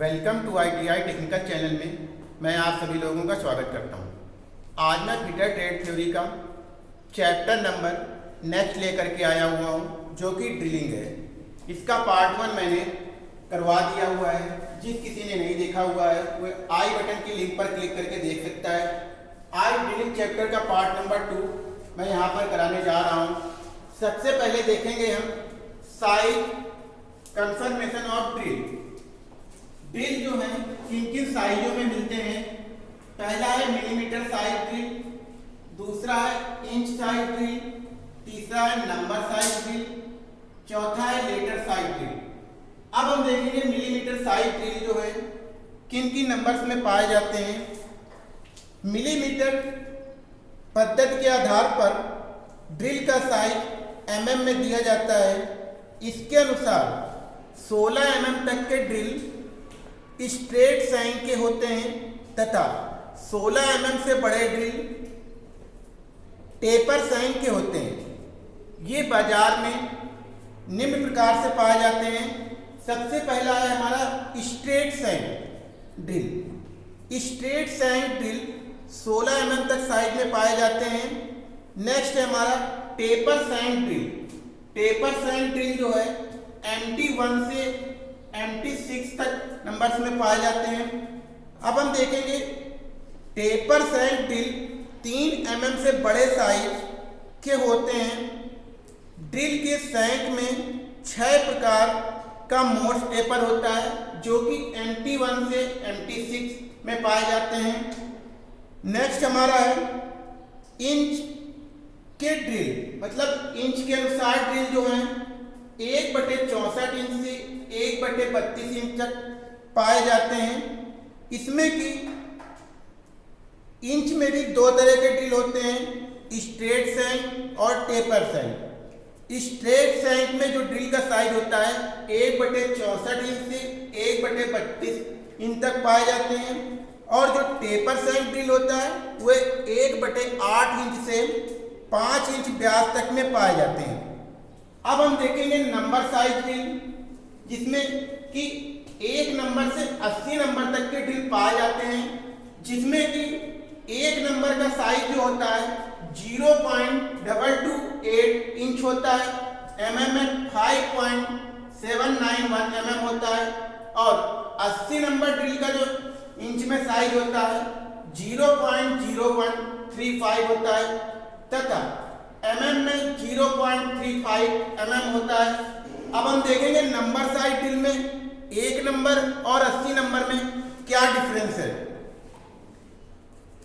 Welcome to ITI technical channel में मैं आप सभी लोगों का स्वागत करता हूँ। आज मैं फिटर ट्रेड थ्योरी का चैप्टर नंबर नेक्स्ट लेकर के आया हुआ हूँ, जो कि ड्रिलिंग है। इसका पार्ट वन मैंने करवा दिया हुआ है। जिस किसी ने नहीं देखा हुआ है वह आई बटन की लिंक पर क्लिक करके देख सकता है। आई ड्रिलिंग चैप्टर का पार्ट नंबर टू मैं यहाँ पर कराने जा रहा हूँ। सबसे पहले देखेंगे हम size confirmation of drill. Drill जो है, किन किन साइजों में मिलते हैं? पहला है मिलीमीटर साइज़ ड्रिल दूसरा है इंच साइज़ ड्रिल तीसरा है नंबर साइज़ ड्रिल चौथा है लेटर साइज़ ड्रिल अब हम देखेंगे मिलीमीटर साइज़ ड्रिल जो है, किन किन नंबर्स में पाए जाते हैं? मिलीमीटर पद्धति के आधार पर ड्रिल का साइज़ एम एमएम में दिया जाता है। इसके अनुसार 16 एमएम तक के ड्रिल स्ट्रेट साइन के होते हैं तथा 16 एमएम से बड़े ड्रिल टेपर साइन के होते हैं। ये बाज़ार में निम्न प्रकार से पाए जाते हैं। सबसे पहला है हमारा straight shank drill. Straight shank drill 16 MM तक साइज़ में पाए जाते हैं। नेक्स्ट है हमारा taper shank drill. Taper shank drill जो है एम वन से एम टी सिक्स तक नंबर्स में पाए जाते हैं। अब हम देखेंगे टेपर साइन ड्रिल तीन एम mm से बड़े साइज़ के होते हैं। ड्रिल के सैंक में छह प्रकार का मोड्स टेपर होता है, जो कि एम टी वन से एम टी सिक्स में पाए जाते हैं। नेक्स्ट हमारा है इंच के ड्रिल मतलब इंच के अनुसार ड्रिल जो है एक बटे चौसठ इंच से एक बटे बत्तीस इंच तक पाए जाते हैं। इसमें कि इंच में भी दो तरह के ड्रिल होते हैं, स्ट्रेट सैंक और टेपर सैंक। स्ट्रेट सैंक में जो ड्रिल का साइज़ होता है, एक बटे चौसठ इंच से एक बटे बत्तीस इंच तक पाए जाते हैं। और जो टेपर सैंक ड्रिल होता है, वह एक बटे आठ इंच से पाँच इंच व्यास तक में पाए जाते हैं। अब हम देखेंगे नंबर साइज़ ड्रिल जिसमें कि एक नंबर से 80 नंबर तक के ड्रिल पाए जाते हैं, जिसमें कि एक नंबर का साइज़ जो होता है zero point double two eight inch होता है एम एम में five point seven nine one M M होता है, और 80 नंबर ड्रिल का जो इंच में साइज़ होता है zero point zero one three five होता है, तथा एम एम में zero point three five M M होता है। अब हम देखेंगे नंबर साइज़ ड्रिल में, एक नंबर और 80 नंबर में क्या डिफरेंस है।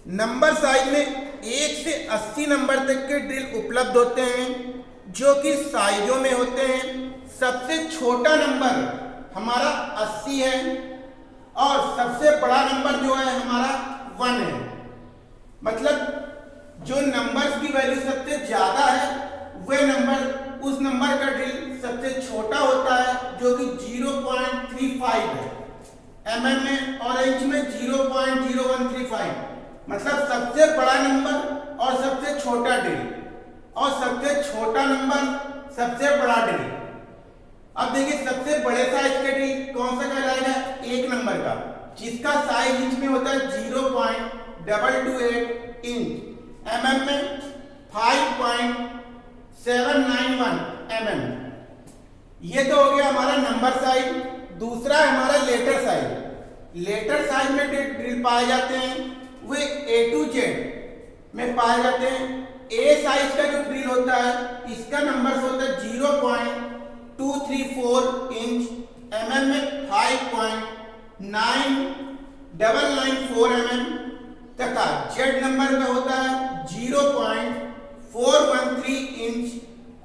नंबर साइज़ में एक से 80 नंबर तक के ड्रिल उपलब्ध होते हैं, जो कि साइजों में होते हैं। सबसे छोटा नंबर हमारा 80 है और सबसे बड़ा नंबर जो है हमारा वन है। मतलब जो नंबर्स की वैल्यू सबसे ज़्यादा है, वह नंबर उस नंबर का ड्रिल सबसे छोटा होता है, जो कि 0.35 है। एम mm में और इंच में 0.0135 मतलब सबसे बड़ा नंबर और सबसे छोटा ड्रिल और सबसे छोटा नंबर सबसे बड़ा ड्रिल अब देखिए, सबसे बड़े साइज़ का ड्रिल कौन सा कहलाएगा? एक नंबर का, जिसका साइज़ इंच में होता है zero point double two eight inch M mm में five point seven nine one M M ये तो हो गया हमारा नंबर साइज़ दूसरा है हमारा लेटर साइज़ लेटर साइज़ में ड्रिल पाए जाते हैं, वे ए टू जेड में पाए जाते हैं. ए साइज़ का जो ड्रिल होता है, इसका नंबर होता है zero point two three four inch M M में five point nine double nine four M M तथा जेड नंबर का होता है zero point four one three inch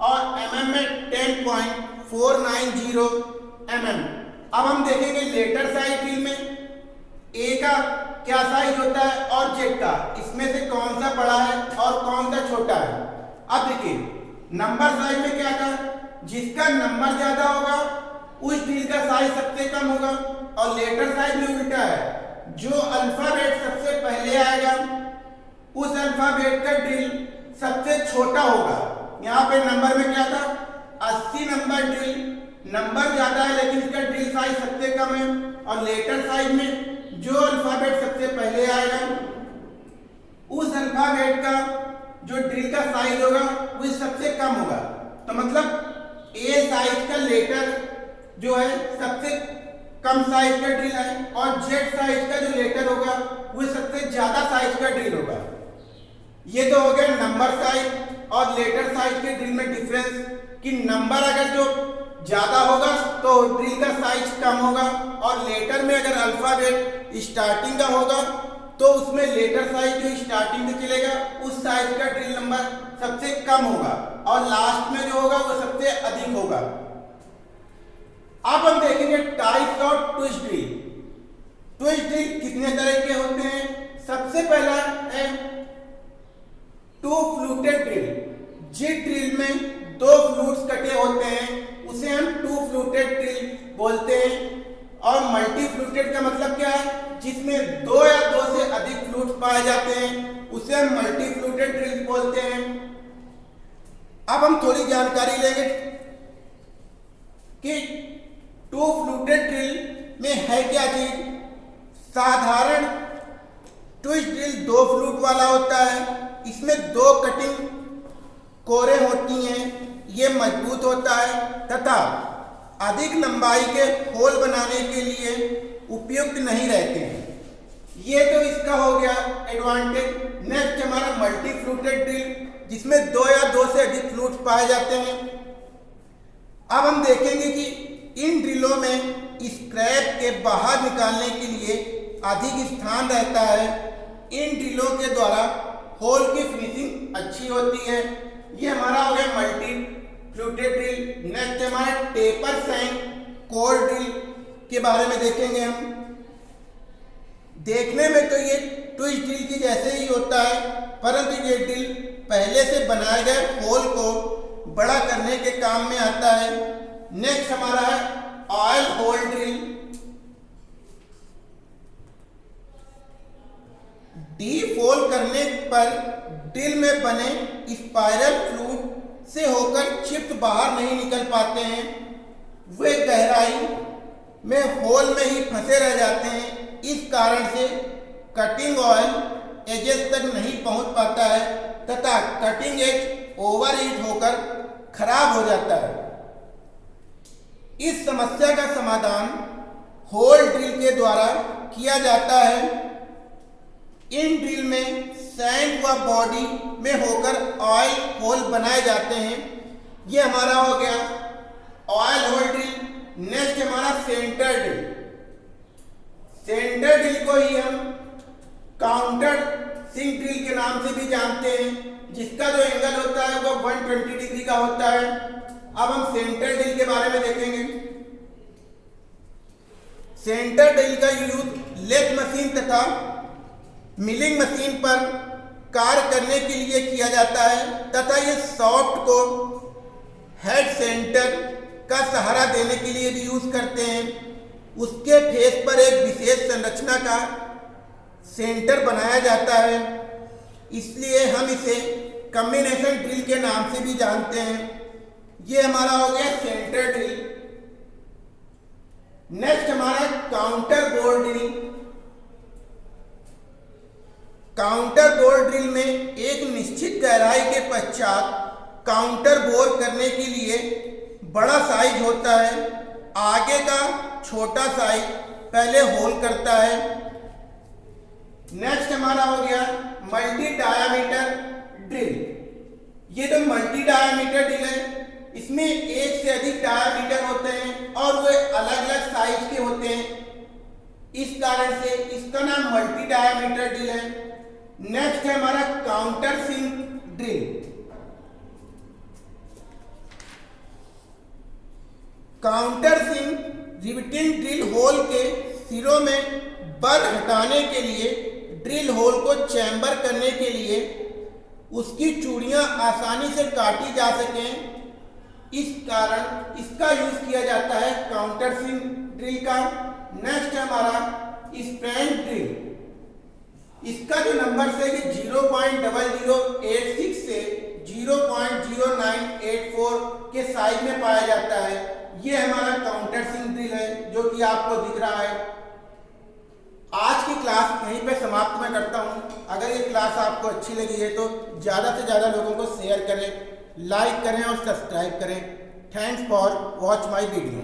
और एम एम में ten point four nine zero M M अब हम देखेंगे लेटर साइज़ ड्रिल में ए का क्या साइज़ होता है और जेड का। इसमें से कौन सा बड़ा है और कौन सा छोटा है? अब देखिए नंबर साइज़ में क्या था? जिसका नंबर ज़्यादा होगा, उस ड्रिल का साइज़ सबसे कम होगा और लेटर साइज़ में उल्टा है। जो पहले आएगा। उस अल्फ़ाबेट का ड्रिल सबसे छोटा होगा। यहाँ पे नंबर में क्या था? 80 नंबर ड्रिल नंबर ज़्यादा है, लेकिन इसका ड्रिल साइज़ सबसे कम है। और लेटर साइज़ में जो अल्फ़ाबेट सबसे पहले आएगा, उस अल्फ़ाबेट का जो ड्रिल का साइज़ होगा, वो सबसे कम होगा। तो मतलब ए साइज़ का लेटर जो है सबसे कम साइज़ का ड्रिल है और जेड साइज़ का जो लेटर होगा, वो सबसे ज़्यादा साइज़ का ड्रिल होगा। ये तो हो गया नंबर साइज़ और लेटर साइज़ के ड्रिल में डिफरेंस कि नंबर अगर जो ज़्यादा होगा तो ड्रिल का साइज़ कम होगा और लेटर में अगर अल्फ़ाबेट स्टार्टिंग का होगा तो उसमें लेटर साइज़ जो स्टार्टिंग से चलेगा, उस साइज़ का ड्रिल नंबर सबसे कम होगा और लास्ट में जो होगा, वो सबसे अधिक होगा। अब हम देखेंगे types of twist drill twist drill कितने तरह के होते हैं? सबसे पहला है टू फ्लूटेड ड्रिल जिस ड्रिल में दो फ्लूट्स कटे होते हैं, उसे हम टू फ्लूटेड ड्रिल बोलते हैं। और मल्टी फ्लूटेड का मतलब क्या है? जिसमें दो या दो से अधिक फ्लूट पाए जाते हैं, उसे हम मल्टी फ्लूटेड ड्रिल बोलते हैं। अब हम थोड़ी जानकारी लेंगे कि टू फ्लूटेड ड्रिल में है क्या चीज़? साधारण ट्विस्ट ड्रिल दो फ्लूट वाला होता है। इसमें दो कटिंग कोरे होती हैं, ये मज़बूत होता है। तथा अधिक लंबाई के होल बनाने के लिए उपयुक्त नहीं रहते हैं। ये तो इसका हो गया एडवांटेज नेक्स्ट हमारा मल्टी फ्लूटेड ड्रिल जिसमें दो या दो से अधिक फ्लूट पाए जाते हैं। अब हम देखेंगे कि इन ड्रिलों में स्क्रैप के बाहर निकालने के लिए अधिक स्थान रहता है। इन ड्रिलों के द्वारा होल की फिनिशिंग अच्छी होती है। ये हमारा हो गया मल्टी फ्लूटेड ड्रिल। नेक्स्ट हमारा टेपर सैंक कोर ड्रिल के बारे में देखेंगे हम। देखने में तो ये ट्विस्ट ड्रिल की जैसे ही होता है, परंतु ये ड्रिल पहले से बनाए गए होल को बड़ा करने के काम में आता है। नेक्स्ट हमारा है ऑयल होल ड्रिल डी फोल करने पर ड्रिल में बने स्पाइरल फ्लूट से होकर चिप्स बाहर नहीं निकल पाते हैं। वे गहराई में होल में ही फंसे रह जाते हैं। इस कारण से कटिंग ऑयल एजेस तक नहीं पहुँच पाता है तथा कटिंग एज ओवर हीट होकर खराब हो जाता है। इस समस्या का समाधान होल ड्रिल के द्वारा किया जाता है। इन ड्रिल में सैंड व बॉडी में होकर ऑयल होल बनाए जाते हैं। ये हमारा हो गया ऑयल होल ड्रिल। नेक्स्ट हमारा सेंटर ड्रिल। सेंटर ड्रिल को ही हम काउंटर सिंक ड्रिल के नाम से भी जानते हैं। जिसका जो एंगल होता है वो 120 डिग्री का होता है। अब हम सेंटर ड्रिल के बारे में देखेंगे। सेंटर ड्रिल का यूज़ लेथ मशीन तथा मिलिंग मशीन पर कार्य करने के लिए किया जाता है तथा ये सॉफ्ट को हेड सेंटर का सहारा देने के लिए भी यूज़ करते हैं। उसके फेस पर एक विशेष संरचना का सेंटर बनाया जाता है। इसलिए हम इसे कम्बिनेशन ड्रिल के नाम से भी जानते हैं। ये हमारा हो गया सेंटर ड्रिल नेक्स्ट हमारा counter bore drill counter bore drill में एक निश्चित गहराई के पश्चात काउंटर बोर करने के लिए बड़ा साइज़ होता है. आगे का छोटा साइज़ पहले होल करता है. नेक्स्ट हमारा हो गया मल्टी डायामीटर ड्रिल ये तो मल्टी डायामीटर ड्रिल है. इसमें एक से अधिक टायर मीटर होते हैं और वे अलग अलग साइज़ के होते हैं। इस कारण से इसका नाम मल्टी टायर मीटर ड्रिल है। नेक्स्ट है हमारा counter sink drill counter sink riveting drill hole के सिरों में बर हटाने के लिए ड्रिल होल को चैम्बर करने के लिए, उसकी चूड़ियाँ आसानी से काटी जा सकें। इस कारण इसका यूज़ किया जाता है काउंटर सिंक ड्रिल का। नेक्स्ट हमारा स्प्रैंड ड्रिल इसका जो नंबर से कि zero point double zero eight six से 0.0984 के साइज़ में पाया जाता है, ये हमारा काउंटर सिंग ड्रिल है, जो कि आपको दिख रहा है। आज की क्लास यहीं पे समाप्त मैं करता हूँ। अगर ये क्लास आपको अच्छी लगी है तो ज़्यादा से ज़्यादा लोगों को शेयर करें। लाइक करें और सब्सक्राइब करें. Thanks for watch my video